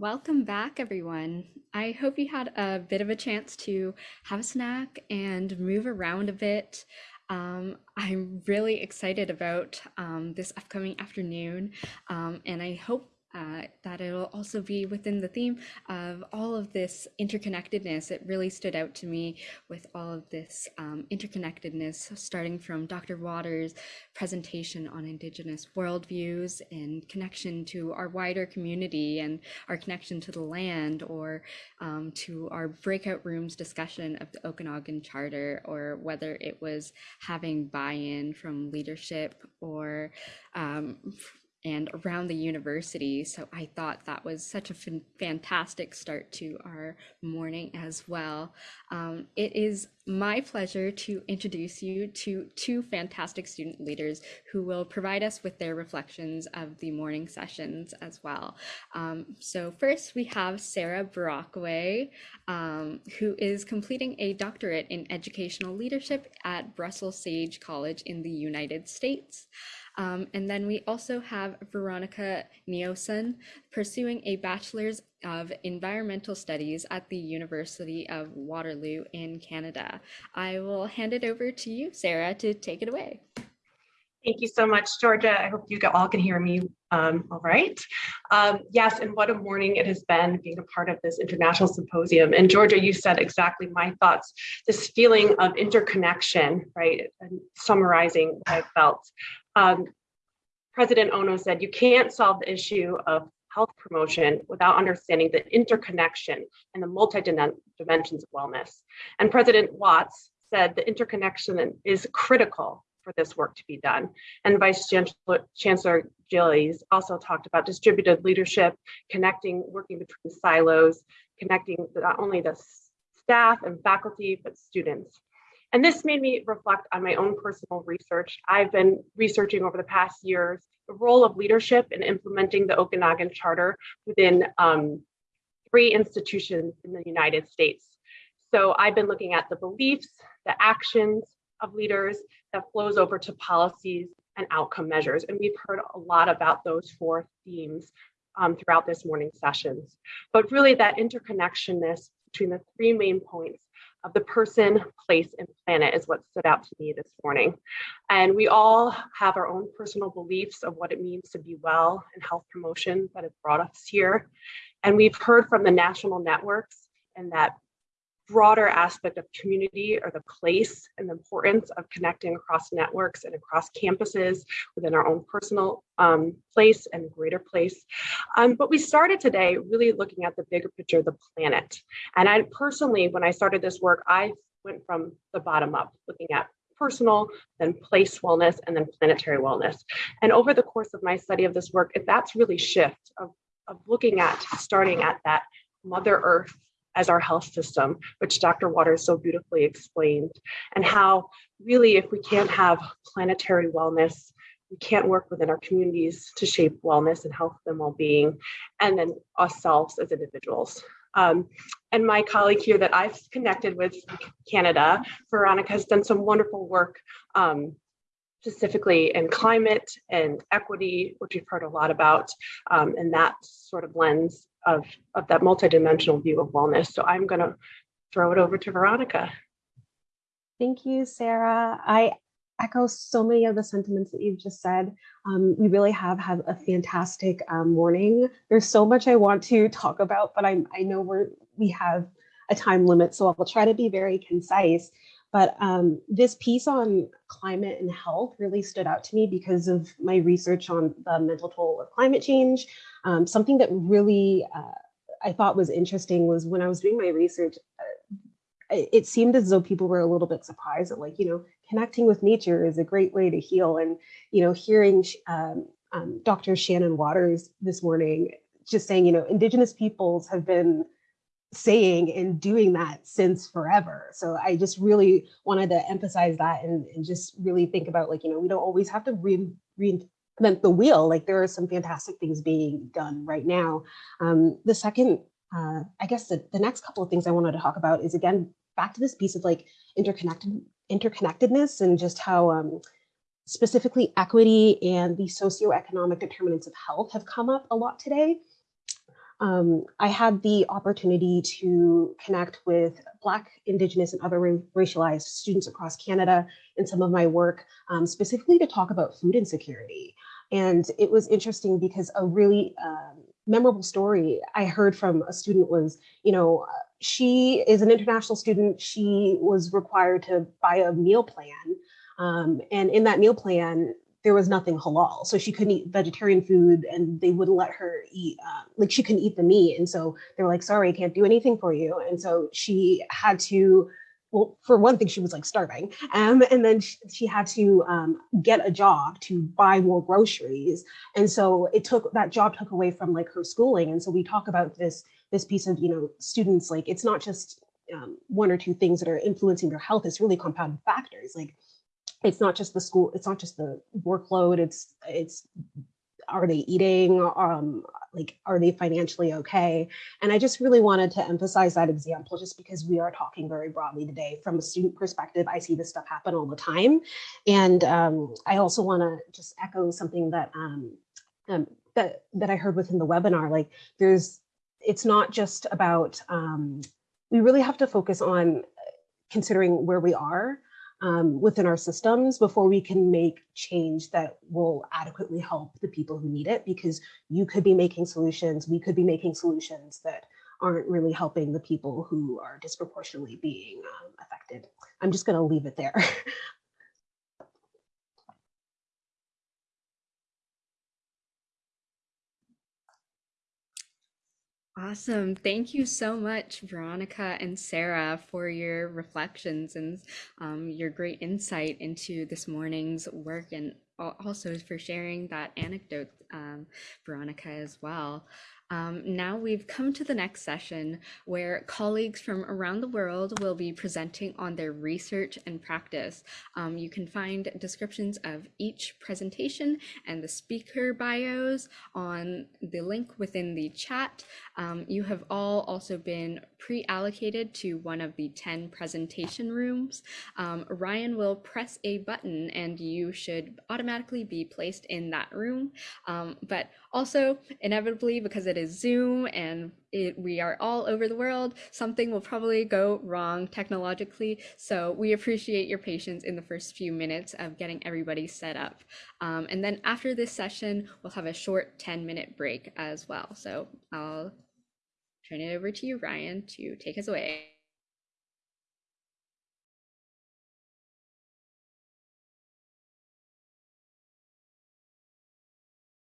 Welcome back, everyone. I hope you had a bit of a chance to have a snack and move around a bit. Um, I'm really excited about um, this upcoming afternoon, um, and I hope uh, that it'll also be within the theme of all of this interconnectedness. It really stood out to me with all of this um, interconnectedness, starting from Dr. Waters' presentation on Indigenous worldviews and connection to our wider community and our connection to the land, or um, to our breakout rooms discussion of the Okanagan Charter, or whether it was having buy in from leadership or um, and around the university. So I thought that was such a fantastic start to our morning as well. Um, it is my pleasure to introduce you to two fantastic student leaders who will provide us with their reflections of the morning sessions as well. Um, so first we have Sarah Brockway, um, who is completing a doctorate in educational leadership at Russell Sage College in the United States. Um, and then we also have Veronica Neoson pursuing a Bachelor's of Environmental Studies at the University of Waterloo in Canada. I will hand it over to you, Sarah, to take it away. Thank you so much, Georgia. I hope you all can hear me um, all right. Um, yes, and what a morning it has been being a part of this international symposium. And Georgia, you said exactly my thoughts, this feeling of interconnection, right? And summarizing what I felt. Um, President Ono said, you can't solve the issue of health promotion without understanding the interconnection and the multi-dimensions of wellness. And President Watts said the interconnection is critical for this work to be done. And Vice Chancellor, Chancellor Gillies also talked about distributed leadership, connecting, working between silos, connecting not only the staff and faculty, but students. And this made me reflect on my own personal research. I've been researching over the past years the role of leadership in implementing the Okanagan Charter within um, three institutions in the United States. So I've been looking at the beliefs, the actions, of leaders that flows over to policies and outcome measures. And we've heard a lot about those four themes um, throughout this morning's sessions. But really that interconnectionness between the three main points of the person, place, and planet is what stood out to me this morning. And we all have our own personal beliefs of what it means to be well and health promotion that has brought us here. And we've heard from the national networks and that broader aspect of community or the place and the importance of connecting across networks and across campuses within our own personal um, place and greater place. Um, but we started today really looking at the bigger picture of the planet. And I personally, when I started this work, I went from the bottom up, looking at personal, then place wellness, and then planetary wellness. And over the course of my study of this work, that's really shift of, of looking at starting at that Mother Earth as our health system, which Dr. Waters so beautifully explained, and how really if we can't have planetary wellness, we can't work within our communities to shape wellness and health and well-being, and then ourselves as individuals. Um, and my colleague here that I've connected with Canada, Veronica, has done some wonderful work um, specifically in climate and equity, which we've heard a lot about, um, and that sort of lens of, of that multidimensional view of wellness. So I'm going to throw it over to Veronica. Thank you, Sarah. I echo so many of the sentiments that you've just said. Um, we really have had a fantastic um, morning. There's so much I want to talk about, but I, I know we're, we have a time limit, so I'll try to be very concise. But um, this piece on climate and health really stood out to me because of my research on the mental toll of climate change. Um, something that really uh, I thought was interesting was when I was doing my research, uh, it seemed as though people were a little bit surprised that like, you know, connecting with nature is a great way to heal. And, you know, hearing um, um Dr. Shannon Waters this morning just saying, you know, indigenous peoples have been saying and doing that since forever. So I just really wanted to emphasize that and, and just really think about like, you know, we don't always have to re reinvent the wheel. Like there are some fantastic things being done right now. Um, the second, uh, I guess the, the next couple of things I wanted to talk about is again, back to this piece of like interconnected interconnectedness and just how um, specifically equity and the socioeconomic determinants of health have come up a lot today. Um, I had the opportunity to connect with Black, Indigenous, and other racialized students across Canada in some of my work, um, specifically to talk about food insecurity. And it was interesting because a really um, memorable story I heard from a student was, you know, uh, she is an international student. She was required to buy a meal plan. Um, and in that meal plan, there was nothing halal. So she couldn't eat vegetarian food and they wouldn't let her eat, uh, like she couldn't eat the meat. And so they were like, sorry, I can't do anything for you. And so she had to, well, for one thing, she was like starving. Um, and then she, she had to um, get a job to buy more groceries. And so it took, that job took away from like her schooling. And so we talk about this, this piece of, you know, students, like it's not just um, one or two things that are influencing their health, it's really compounding factors. Like it's not just the school it's not just the workload it's it's are they eating um like are they financially okay? And i just really wanted to emphasize that example just because we are talking very broadly today. From a student perspective i see this stuff happen all the time. And um, i also want to just echo something that um, um that that i heard within the webinar like there's it's not just about um we really have to focus on considering where we are um, within our systems before we can make change that will adequately help the people who need it because you could be making solutions, we could be making solutions that aren't really helping the people who are disproportionately being um, affected. I'm just gonna leave it there. Awesome. Thank you so much, Veronica and Sarah, for your reflections and um, your great insight into this morning's work and also for sharing that anecdote, um, Veronica, as well. Um, now we've come to the next session where colleagues from around the world will be presenting on their research and practice. Um, you can find descriptions of each presentation and the speaker bios on the link within the chat. Um, you have all also been pre-allocated to one of the 10 presentation rooms. Um, Ryan will press a button and you should automatically be placed in that room. Um, but also, inevitably, because it is Zoom and it, we are all over the world, something will probably go wrong technologically. So we appreciate your patience in the first few minutes of getting everybody set up. Um, and then after this session, we'll have a short 10 minute break as well. So I'll turn it over to you, Ryan, to take us away.